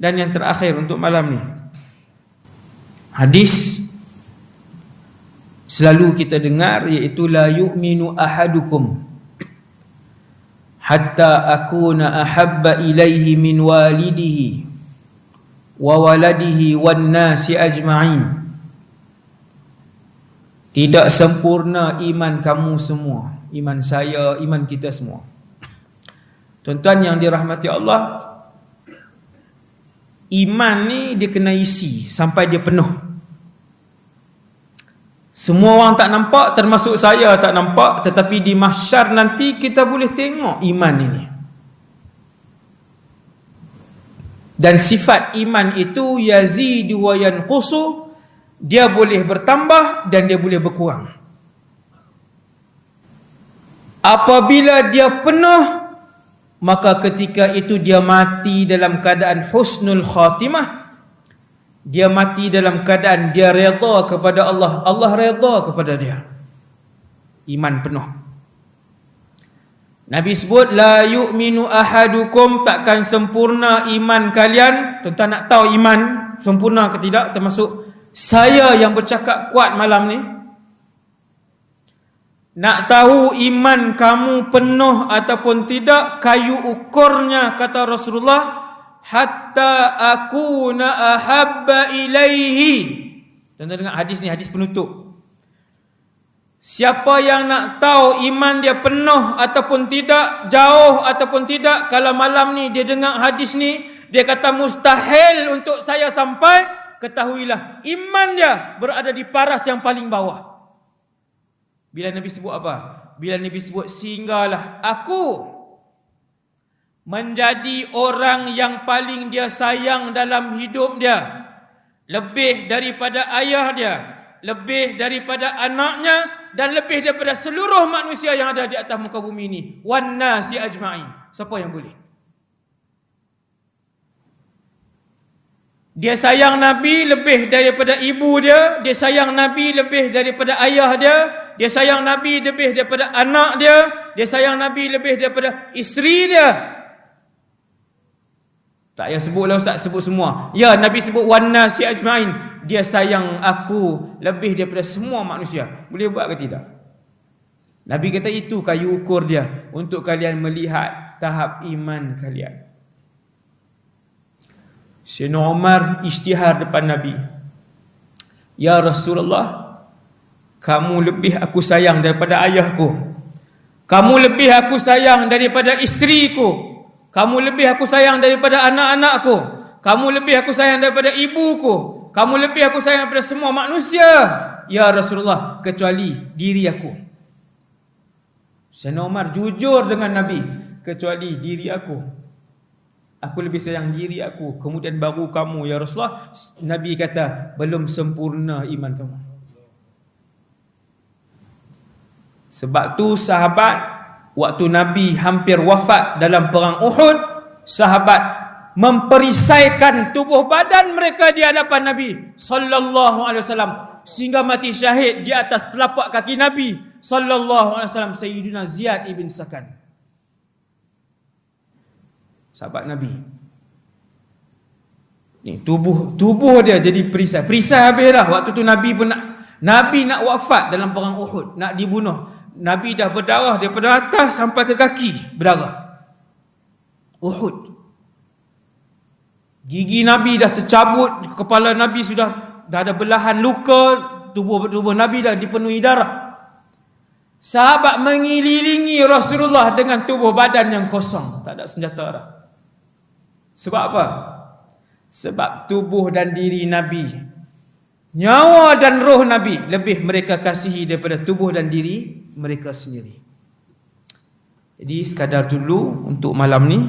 dan yang terakhir untuk malam ni. Hadis selalu kita dengar iaitu la yu'minu ahadukum hatta akuna ahabba ilaihi min walidihi wa waladihi wan nasi ajma'in. Tidak sempurna iman kamu semua, iman saya, iman kita semua. Tuan-tuan yang dirahmati Allah, iman ni dia kena isi sampai dia penuh. Semua orang tak nampak termasuk saya tak nampak tetapi di mahsyar nanti kita boleh tengok iman ini. Dan sifat iman itu yazidu wa yanqusu dia boleh bertambah dan dia boleh berkurang. Apabila dia penuh maka ketika itu dia mati dalam keadaan husnul khatimah. Dia mati dalam keadaan dia redha kepada Allah. Allah redha kepada dia. Iman penuh. Nabi sebut la yu'minu ahadukum. Takkan sempurna iman kalian. Tuan nak tahu iman sempurna ke tidak? Termasuk saya yang bercakap kuat malam ni nak tahu iman kamu penuh ataupun tidak kayu ukurnya kata Rasulullah hatta aku na ahabba ilaihi. Dan dengar hadis ni hadis penutup. Siapa yang nak tahu iman dia penuh ataupun tidak, jauh ataupun tidak, kalau malam ni dia dengar hadis ni, dia kata mustahil untuk saya sampai, ketahuilah iman dia berada di paras yang paling bawah. Bila Nabi sebut apa? Bila Nabi sebut sehinggalah aku menjadi orang yang paling dia sayang dalam hidup dia. Lebih daripada ayah dia, lebih daripada anaknya dan lebih daripada seluruh manusia yang ada di atas muka bumi ini. Wan nasi ajma'in. Siapa yang boleh? Dia sayang Nabi lebih daripada ibu dia, dia sayang Nabi lebih daripada ayah dia, dia sayang Nabi lebih daripada anak dia, dia sayang Nabi lebih daripada isteri dia. Tak payah sebutlah ustaz sebut semua. Ya Nabi sebut wana si ajmain. Dia sayang aku lebih daripada semua manusia. Boleh buat ke tidak? Nabi kata itu kayu ukur dia untuk kalian melihat tahap iman kalian. Sayyidina Umar isytihar depan Nabi. Ya Rasulullah, kamu lebih aku sayang daripada ayahku. Kamu lebih aku sayang daripada isteriku. Kamu lebih aku sayang daripada anak-anakku. Kamu lebih aku sayang daripada ibuku. Kamu lebih aku sayang daripada semua manusia. Ya Rasulullah, kecuali diri aku. Sayyidina Umar jujur dengan Nabi. Kecuali diri aku. Aku lebih sayang diri aku. Kemudian baru kamu, Ya Rasulullah. Nabi kata, belum sempurna iman kamu. Sebab tu sahabat waktu Nabi hampir wafat dalam perang Uhud, sahabat memperisaikan tubuh badan mereka di hadapan Nabi sallallahu alaihi wasallam sehingga mati syahid di atas telapak kaki Nabi sallallahu alaihi wasallam Sayyidina Ziyad ibn Sakan. Sahabat Nabi. Ni tubuh tubuh dia jadi perisai. Perisai habis dah waktu tu Nabi pun nak Nabi nak wafat dalam perang Uhud, nak dibunuh. Nabi dah berdarah daripada atas sampai ke kaki berdarah. Uhud. Gigi Nabi dah tercabut, kepala Nabi sudah dah ada belahan luka, tubuh tubuh Nabi dah dipenuhi darah. Sahabat mengelilingi Rasulullah dengan tubuh badan yang kosong, tak ada senjata dah. Sebab apa? Sebab tubuh dan diri Nabi Nyawa dan roh Nabi lebih mereka kasihi daripada tubuh dan diri mereka sendiri. Jadi sekadar dulu untuk malam ni.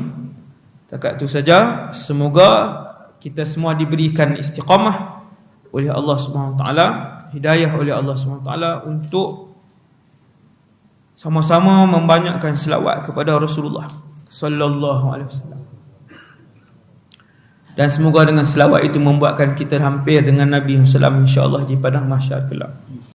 Takat tu saja. Semoga kita semua diberikan istiqamah oleh Allah taala, hidayah oleh Allah taala untuk sama-sama membanyakkan selawat kepada Rasulullah sallallahu alaihi wasallam. Dan semoga dengan selawat itu membuatkan kita hampir dengan Nabi SAW insyaAllah di padang mahsyar kelak.